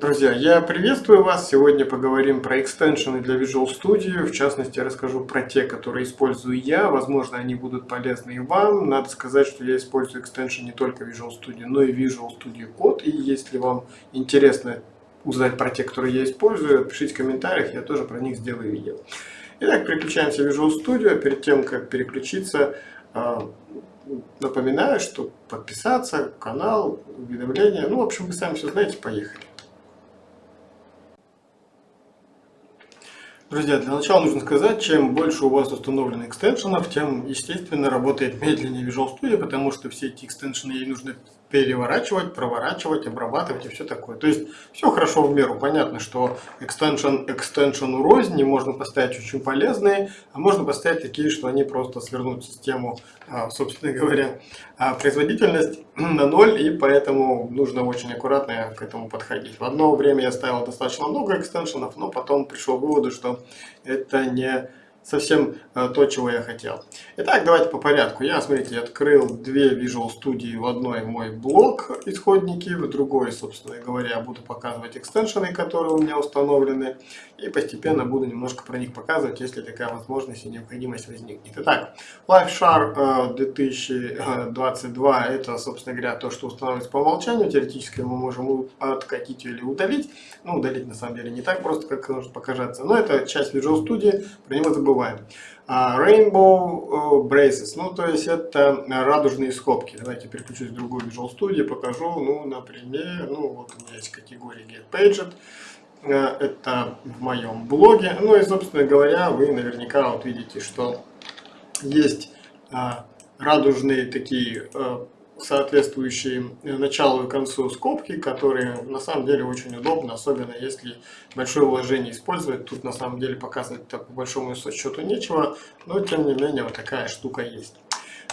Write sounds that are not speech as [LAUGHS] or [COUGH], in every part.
Друзья, я приветствую вас. Сегодня поговорим про экстеншены для Visual Studio. В частности, я расскажу про те, которые использую я. Возможно, они будут полезны и вам. Надо сказать, что я использую экстеншн не только Visual Studio, но и Visual Studio Code. И если вам интересно узнать про те, которые я использую, пишите в комментариях, я тоже про них сделаю видео. Итак, переключаемся в Visual Studio. Перед тем, как переключиться, а, напоминаю, что подписаться, канал, уведомления. Ну, в общем, вы сами все знаете, поехали. Друзья, для начала нужно сказать, чем больше у вас установлено экстеншенов, тем, естественно, работает медленнее Visual Studio, потому что все эти экстеншены ей нужно переворачивать, проворачивать, обрабатывать и все такое. То есть все хорошо в меру. Понятно, что экстеншн экстеншену рознь, не можно поставить очень полезные, а можно поставить такие, что они просто свернут систему, а, собственно говоря, а, производительность [CLEARS THROAT] на ноль, и поэтому нужно очень аккуратно к этому подходить. В одно время я ставил достаточно много экстеншенов, но потом пришел к выводу, что это не совсем э, то, чего я хотел. Итак, давайте по порядку. Я, смотрите, открыл две Visual Studio. В одной мой блок исходники, в другой, собственно говоря, буду показывать экстеншены, которые у меня установлены. И постепенно буду немножко про них показывать, если такая возможность и необходимость возникнет. Итак, LifeShare 2022 э, это, собственно говоря, то, что устанавливается по умолчанию. Теоретически мы можем откатить или удалить. Ну, удалить на самом деле не так просто, как может показаться. Но это часть Visual Studio, про него забываем забываем. Rainbow э, Braces, ну то есть это радужные скобки. Давайте переключусь в другую Visual Studio, покажу, ну например, ну вот у меня есть категория Get Paged, э, это в моем блоге. Ну и собственно говоря, вы наверняка вот видите, что есть а, радужные такие э, соответствующие началу и концу скобки, которые на самом деле очень удобно, особенно если большое вложение использовать. Тут на самом деле показывать по большому счету нечего, но тем не менее вот такая штука есть.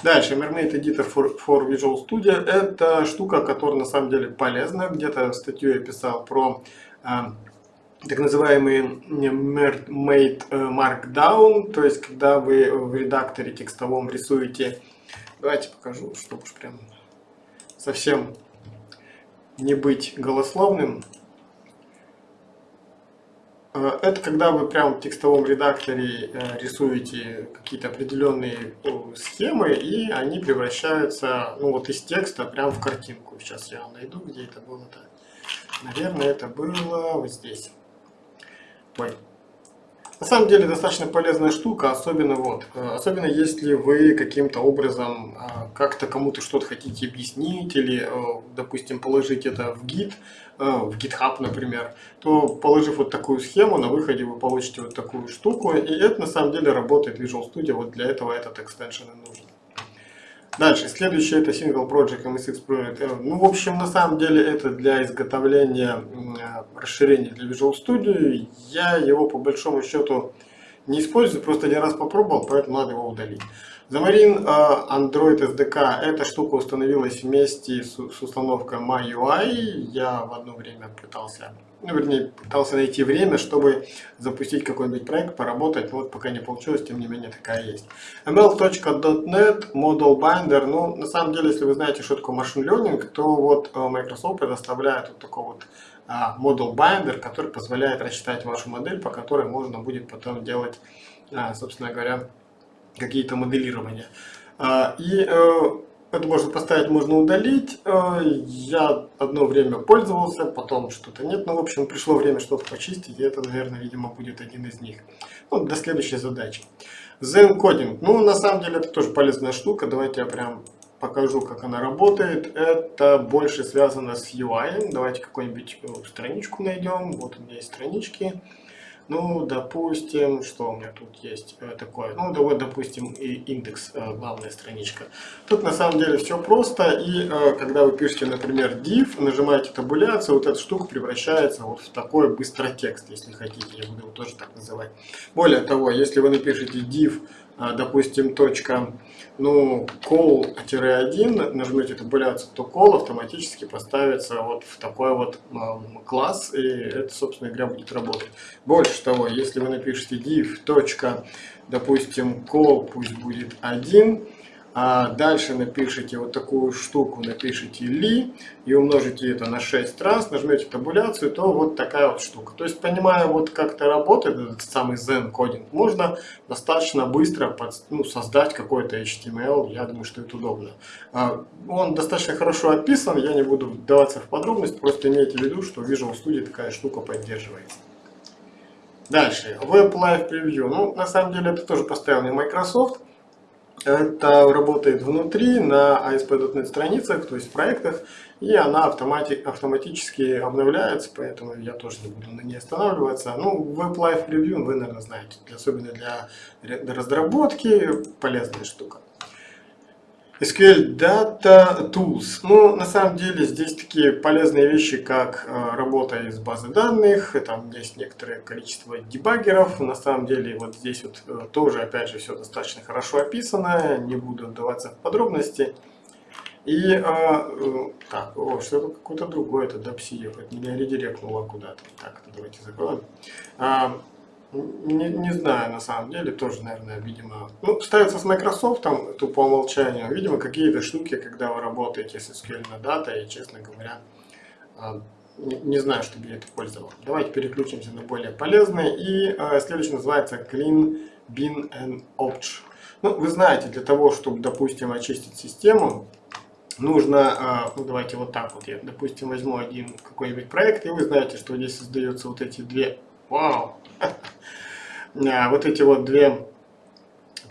Дальше, Mermaid Editor for, for Visual Studio. Это штука, которая на самом деле полезна. Где-то статью я писал про э, так называемый Mermaid э, Markdown, то есть когда вы в редакторе текстовом рисуете Давайте покажу, чтобы уж прям совсем не быть голословным. Э, это когда вы прямо в текстовом редакторе э, рисуете какие-то определенные схемы, и они превращаются ну, вот из текста прямо в картинку. Сейчас я найду, где это было-то. Наверное, это было вот здесь. Ой, на самом деле достаточно полезная штука, особенно вот, э, особенно если вы каким-то образом э, как-то кому-то что-то хотите объяснить или, э, допустим, положить это в гид, в GitHub, например, то положив вот такую схему, на выходе вы получите вот такую штуку, и это на самом деле работает Visual Studio, вот для этого этот экстеншн и нужен. Дальше, следующее это Single Project MSX Project. Ну, в общем, на самом деле это для изготовления расширения для Visual Studio. Я его по большому счету не использую, просто один раз попробовал, поэтому надо его удалить. Xamarin Android SDK, эта штука установилась вместе с установкой MyUI. Я в одно время пытался ну, вернее, пытался найти время, чтобы запустить какой-нибудь проект, поработать, вот пока не получилось, тем не менее такая есть. ml.net, Model Binder, ну, на самом деле, если вы знаете, что такое Machine Learning, то вот э, Microsoft предоставляет вот такой вот а, Model Binder, который позволяет рассчитать вашу модель, по которой можно будет потом делать, а, собственно говоря, какие-то моделирования. А, и э, это можно поставить, можно удалить. Э, я одно время пользовался, потом что-то нет. Ну, в общем, пришло время что-то почистить, и это, наверное, видимо, будет один из них. Ну, до следующей задачи. Zen. Ну, на самом деле, это тоже полезная штука. Давайте я прям покажу, как она работает. Это больше связано с UI. Давайте какую-нибудь э, страничку найдем. Вот у меня есть странички. Ну, допустим, что у меня тут есть э, такое? Ну, да вот, допустим, и индекс, э, главная страничка. Тут на самом деле все просто, и э, когда вы пишете, например, div, нажимаете табуляцию, вот эта штука превращается вот в такой быстротекст, если хотите, я буду его тоже так называть. Более того, если вы напишете div, допустим, точка ну, call-1, нажмете табуляцию, то call автоматически поставится вот в такой вот э, класс, и это, собственно говоря, будет работать. Больше того, если вы напишете div. допустим, call пусть будет 1, А дальше напишите вот такую штуку, напишите ли и умножите это на 6 раз, нажмете табуляцию, то вот такая вот штука. То есть, понимая вот как это работает, этот самый Zen кодинг, можно достаточно быстро под, ну, создать какой-то HTML, я думаю, что это удобно. А, он достаточно хорошо описан, я не буду вдаваться в подробности, просто имейте в виду, что в Visual Studio такая штука поддерживается. Дальше, Web Live Preview. Ну, на самом деле, это тоже поставил мне Microsoft. Это работает внутри на ASP.NET страницах, то есть в проектах, и она автомати автоматически обновляется, поэтому я тоже не буду на ней останавливаться. Ну, Live Preview вы, наверное, знаете, особенно для разработки полезная штука. SQL Data Tools. Ну, на самом деле, здесь такие полезные вещи, как э, работа из базы данных, там есть некоторое количество дебаггеров. На самом деле, вот здесь вот э, тоже, опять же, все достаточно хорошо описано, не буду вдаваться в подробности. И, э, так, о, что-то какое-то другое, это DAPSI, это меня редиректнуло куда-то. Так, давайте закроем. А, не, не знаю, на самом деле, тоже, наверное, видимо... Ну, ставится с Microsoft, там, то по умолчанию. Видимо, какие-то штуки, когда вы работаете с SQL на дата, и, честно говоря, а, не, не знаю, чтобы я это пользовал. Давайте переключимся на более полезные. И а, следующий называется Clean Bin and Opch. Ну, вы знаете, для того, чтобы, допустим, очистить систему, нужно, а, ну, давайте вот так вот, я, допустим, возьму один какой-нибудь проект, и вы знаете, что здесь создаются вот эти две... Вау! А, вот эти вот две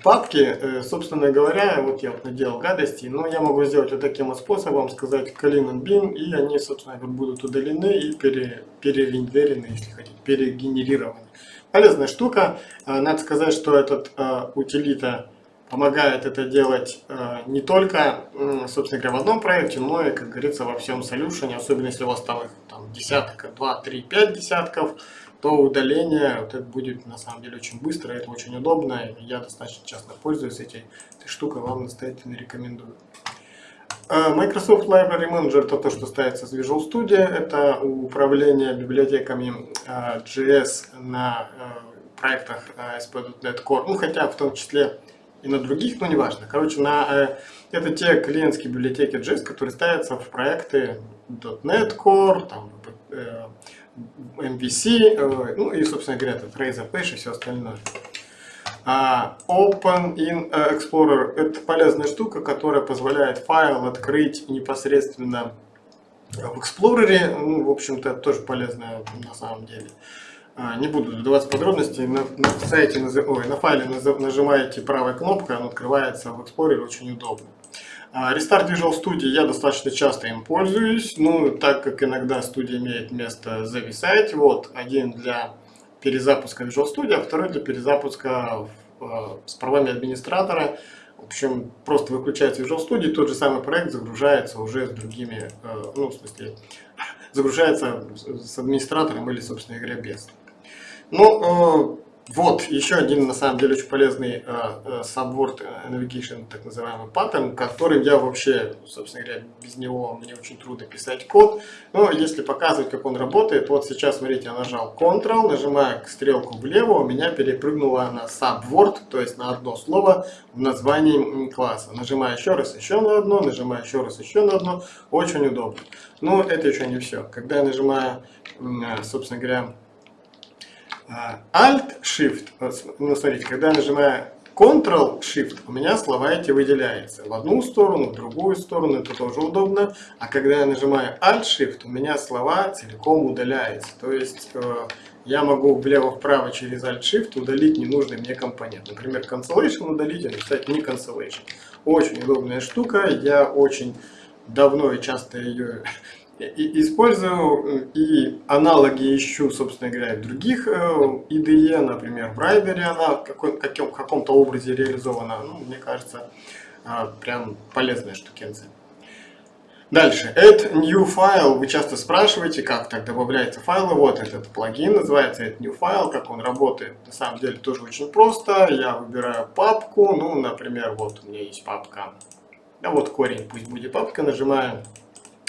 папки, э, собственно говоря, вот я наделал гадости, но я могу сделать вот таким вот способом, сказать clean and и они, собственно, будут удалены и пере, перерендерены, если хотите, перегенерированы. Полезная штука. А, надо сказать, что этот uh, утилита помогает это делать не только, собственно говоря, в одном проекте, но и, как говорится, во всем solution, особенно если у вас там их там, десятка, два, три, пять десятков, то удаление вот это будет на самом деле очень быстро, это очень удобно. Я достаточно часто пользуюсь этой, этой штукой, вам настоятельно рекомендую. Э, Microsoft Library Manager это то, что ставится с Visual Studio. Это управление библиотеками э, JS на э, проектах ASP.NET Core. Ну, хотя в том числе и на других, но неважно. Короче, на, это те клиентские библиотеки JS, которые ставятся в проекты .NET Core, там, MVC, э, ну и, собственно говоря, этот Razorpage и все остальное. А, Open in Explorer – это полезная штука, которая позволяет файл открыть непосредственно в Explorer. Ну, в общем-то, тоже полезная на самом деле. А, не буду вдаваться в подробности. На, на сайте, ой, на файле нажимаете правой кнопкой, он открывается в Explorer, очень удобно. Restart Visual Studio я достаточно часто им пользуюсь, ну, так как иногда студия имеет место зависать. Вот, один для перезапуска Visual Studio, а второй для перезапуска э, с правами администратора. В общем, просто выключается Visual Studio, тот же самый проект загружается уже с другими, э, ну, в смысле, [LAUGHS] загружается с администратором или, собственно говоря, без. Ну, э, вот, еще один, на самом деле, очень полезный Subword Navigation, так называемый паттерн, которым я вообще, собственно говоря, без него мне очень трудно писать код. Но если показывать, как он работает, вот сейчас, смотрите, я нажал Ctrl, нажимаю стрелку влево, у меня перепрыгнуло на Subword, то есть на одно слово в названии класса. Нажимаю еще раз еще на одно, нажимаю еще раз еще на одно, очень удобно. Но это еще не все. Когда я нажимаю, собственно говоря, Alt-Shift, ну смотрите, когда я нажимаю Ctrl-Shift, у меня слова эти выделяются в одну сторону, в другую сторону, это тоже удобно. А когда я нажимаю Alt-Shift, у меня слова целиком удаляются. То есть э, я могу влево-вправо через Alt-Shift удалить ненужный мне компонент. Например, cancellation удалить и написать не cancellation. Очень удобная штука, я очень давно и часто ее использую и аналоги ищу, собственно говоря, в других IDE, э, например, в Rider она в каком, каком-то образе реализована. Ну, мне кажется, э, прям полезная штукенция. Дальше. Add new file. Вы часто спрашиваете, как так добавляются файлы. Вот этот плагин называется Add new file. Как он работает. На самом деле тоже очень просто. Я выбираю папку. Ну, например, вот у меня есть папка. Да вот корень, пусть будет папка. Нажимаю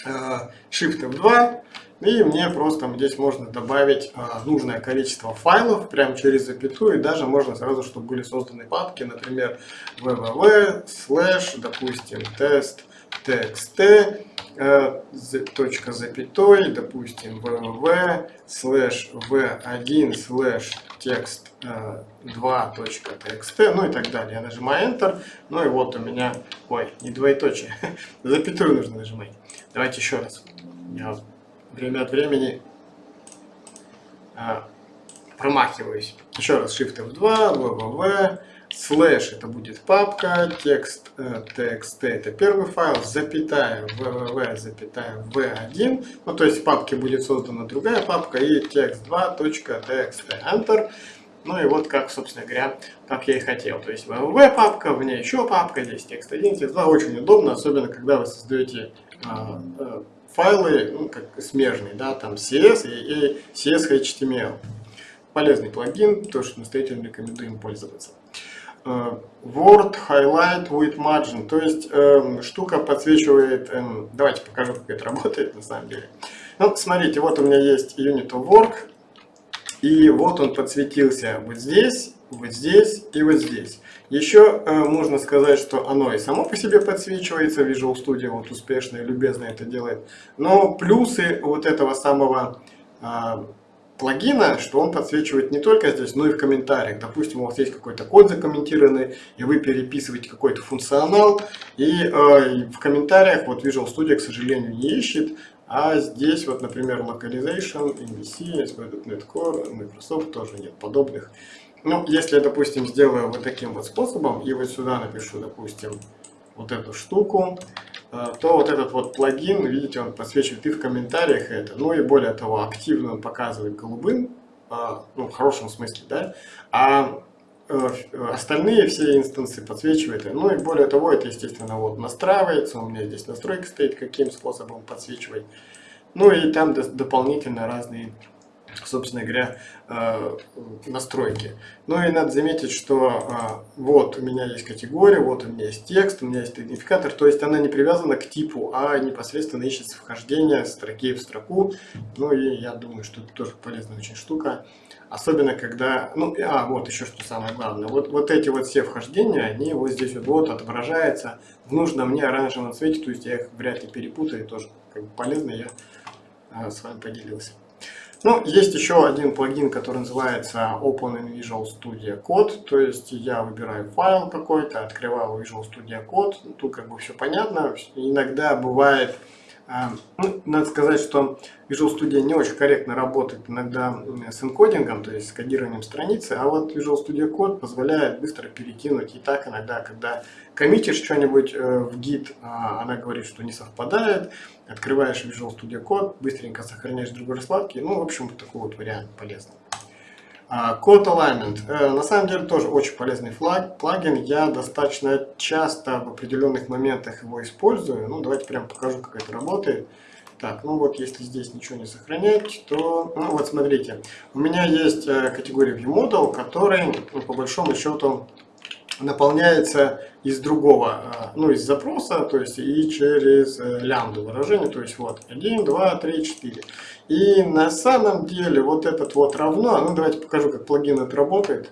Shift F2, И мне просто здесь можно добавить а, нужное количество файлов прямо через запятую. И даже можно сразу, чтобы были созданы папки, например, www, slash, допустим, тест, txt, э, точка запятой, допустим, www, slash v1, slash текст 2.txt, э, ну и так далее. Я нажимаю Enter, ну и вот у меня, ой, не двоеточие, [LAUGHS] запятую нужно нажимать. Давайте еще раз. Я время от времени а, промахиваюсь. Еще раз Shift F2, www, слэш это будет папка, текст э, txt это первый файл, запятая www, запятая v1, ну то есть в папке будет создана другая папка и text2.txt, enter. Ну и вот как, собственно говоря, как я и хотел. То есть www папка, в ней еще папка, здесь текст 1, текст 2. Очень удобно, особенно когда вы создаете файлы, ну, как смежные, да, там CS и, и CS HTML. Полезный плагин, то, что настоятельно рекомендуем пользоваться. Uh, Word Highlight with Margin, то есть э, штука подсвечивает, э, давайте покажу, как это работает на самом деле. Ну, смотрите, вот у меня есть Unit of Work, и вот он подсветился вот здесь, вот здесь и вот здесь. Еще э, можно сказать, что оно и само по себе подсвечивается, Visual Studio вот успешно и любезно это делает. Но плюсы вот этого самого э, плагина, что он подсвечивает не только здесь, но и в комментариях. Допустим, у вас есть какой-то код закомментированный, и вы переписываете какой-то функционал, и э, в комментариях вот Visual Studio, к сожалению, не ищет, а здесь вот, например, Localization, MVC, ASP.NET Core, Microsoft тоже нет подобных. Ну, если я, допустим, сделаю вот таким вот способом, и вот сюда напишу, допустим, вот эту штуку, э, то вот этот вот плагин, видите, он подсвечивает и в комментариях это. Ну и более того, активно он показывает голубым, э, ну, в хорошем смысле, да, а э, остальные все инстансы подсвечивает. Ну и более того, это, естественно, вот настраивается, у меня здесь настройка стоит, каким способом подсвечивать. Ну и там дополнительно разные собственно говоря, э, настройки. Ну и надо заметить, что э, вот у меня есть категория, вот у меня есть текст, у меня есть идентификатор, то есть она не привязана к типу, а непосредственно ищется вхождение строки в строку. Ну и я думаю, что это тоже полезная очень штука. Особенно когда, ну, а, вот еще что самое главное, вот, вот эти вот все вхождения, они вот здесь вот, вот отображаются в нужном мне оранжевом цвете, то есть я их вряд ли перепутаю, тоже как бы полезно, я а, с вами поделился. Ну, есть еще один плагин, который называется Open in Visual Studio Code, то есть я выбираю файл какой-то, открываю Visual Studio Code, тут как бы все понятно, иногда бывает ну, надо сказать, что Visual Studio не очень корректно работает иногда с энкодингом, то есть с кодированием страницы, а вот Visual Studio Code позволяет быстро перекинуть. И так иногда, когда коммитишь что-нибудь э, в гид, а, она говорит, что не совпадает, открываешь Visual Studio Code, быстренько сохраняешь другой раскладки. Ну, в общем, такой вот вариант полезный. Code Alignment. Э, на самом деле тоже очень полезный флаг, плагин. Я достаточно часто в определенных моментах его использую. Ну, давайте прям покажу, как это работает. Так, ну вот если здесь ничего не сохранять, то, ну вот смотрите, у меня есть э, категория ViewModel, который, ну, по большому счету, наполняется из другого, э, ну, из запроса, то есть и через лямбду выражение, то есть вот 1, 2, 3, 4. И на самом деле вот этот вот равно, ну давайте покажу, как плагин это работает.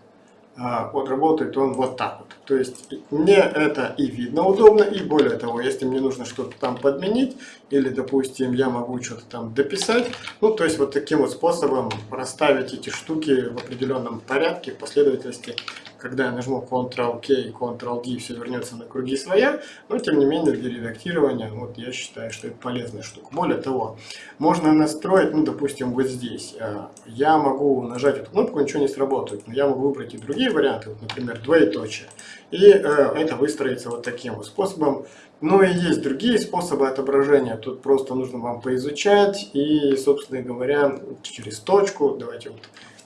А, вот работает он вот так вот. То есть мне это и видно удобно, и более того, если мне нужно что-то там подменить, или, допустим, я могу что-то там дописать, ну, то есть вот таким вот способом расставить эти штуки в определенном порядке, последовательности, когда я нажму Ctrl-K, Ctrl-D, все вернется на круги своя, но тем не менее для редактирования, вот я считаю, что это полезная штука. Более того, можно настроить, ну, допустим, вот здесь, а, я могу нажать эту кнопку, ничего не сработает, но я могу выбрать и другие варианты, вот, например, двоеточие, и э, это выстроится вот таким вот способом. Ну и есть другие способы отображения, тут просто нужно вам поизучать, и, собственно говоря, через точку, давайте вот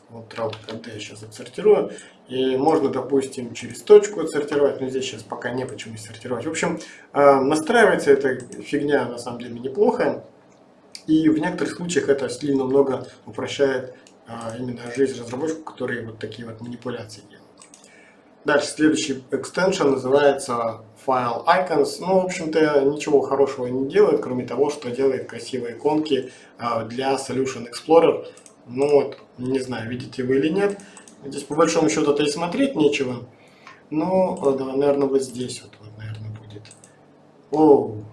вот трал я сейчас отсортирую. И можно, допустим, через точку отсортировать, но здесь сейчас пока не почему сортировать. В общем, э, настраивается эта фигня на самом деле неплохо. И в некоторых случаях это сильно много упрощает э, именно жизнь разработчиков, которые вот такие вот манипуляции делают. Дальше следующий экстеншн называется File Icons. Ну, в общем-то, ничего хорошего не делает, кроме того, что делает красивые иконки а, для Solution Explorer. Ну вот, не знаю, видите вы или нет. Здесь по большому счету-то и смотреть нечего. Ну, да, наверное, вот здесь вот, вот наверное, будет. Оу.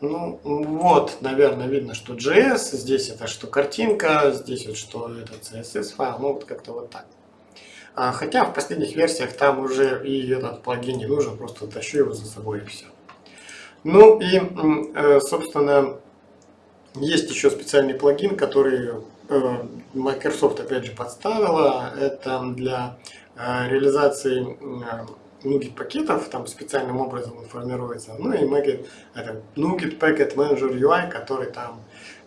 Ну, вот, наверное, видно, что JS, здесь это что картинка, здесь вот что это CSS файл, ну вот как-то вот так. А, хотя в последних версиях там уже и этот плагин не нужен, просто тащу его за собой и все. Ну и, э, собственно, есть еще специальный плагин, который э, Microsoft опять же подставила. Это для э, реализации NuGet пакетов, там специальным образом он формируется. Ну и Magit, это NuGet Packet Manager UI, который там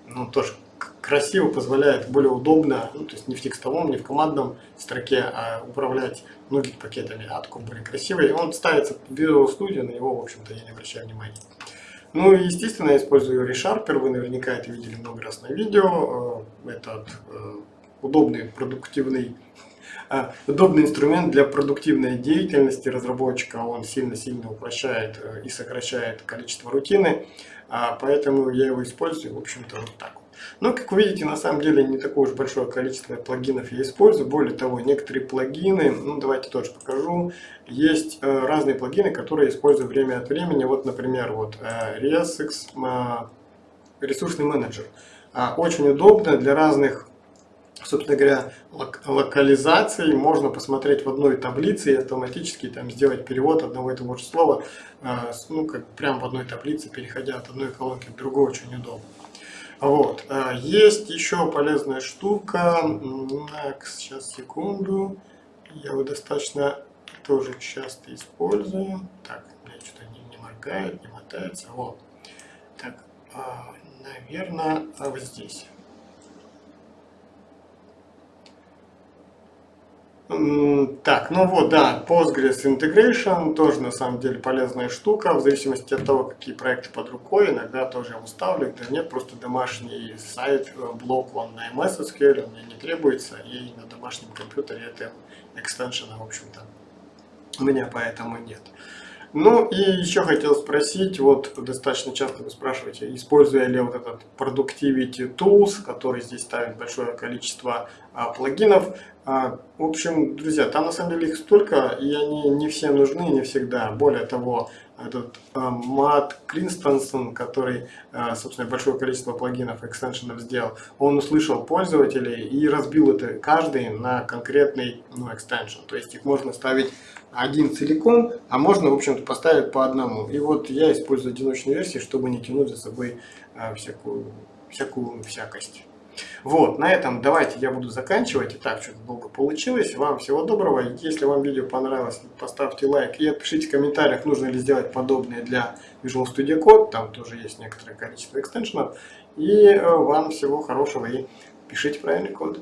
ну, тоже красиво позволяет более удобно, ну, то есть не в текстовом, не в командном строке, а управлять NuGet пакетами, а такой более красивый. Он ставится в Visual Studio, на него, в общем-то, я не обращаю внимания. Ну и, естественно, я использую ReSharper, вы наверняка это видели много раз на видео. Э, этот э, удобный, продуктивный а, удобный инструмент для продуктивной деятельности разработчика. Он сильно-сильно упрощает э, и сокращает количество рутины, а, поэтому я его использую, в общем-то, вот так. Но, как вы видите, на самом деле не такое уж большое количество плагинов я использую. Более того, некоторые плагины, ну давайте тоже покажу, есть э, разные плагины, которые я использую время от времени. Вот, например, вот э, ResX, э, ресурсный менеджер. Э, очень удобно для разных собственно говоря, лок локализации можно посмотреть в одной таблице и автоматически там сделать перевод одного и того же слова, э, ну, как прямо в одной таблице, переходя от одной колонки к другой, очень удобно. Вот. Э, есть еще полезная штука, так, сейчас, секунду, я его достаточно тоже часто использую. Так, мне что-то не, не моргает, не мотается, вот. Так, э, наверное, вот здесь. Так, ну вот, да, Postgres Integration тоже на самом деле полезная штука, в зависимости от того, какие проекты под рукой, иногда тоже я ставлю, да нет, просто домашний сайт, э, блок он на MS SQL, он мне не требуется, и на домашнем компьютере это экстеншена, в общем-то, у меня поэтому нет. Ну и еще хотел спросить, вот достаточно часто вы спрашиваете, используя ли вот этот Productivity Tools, который здесь ставит большое количество а, плагинов. А, в общем, друзья, там на самом деле их столько, и они не все нужны, не всегда. Более того, этот а, Мат Кринстонсон, который, а, собственно, большое количество плагинов, экстеншенов сделал, он услышал пользователей и разбил это каждый на конкретный ну, экстеншн. То есть их можно ставить один целиком, а можно, в общем-то, поставить по одному. И вот я использую одиночные версии, чтобы не тянуть за собой а, всякую, всякую всякость. Вот, на этом давайте я буду заканчивать. Итак, что-то долго получилось. Вам всего доброго. Если вам видео понравилось, поставьте лайк и отпишите в комментариях, нужно ли сделать подобное для Visual Studio Code. Там тоже есть некоторое количество экстеншенов. И э, вам всего хорошего и пишите правильный код.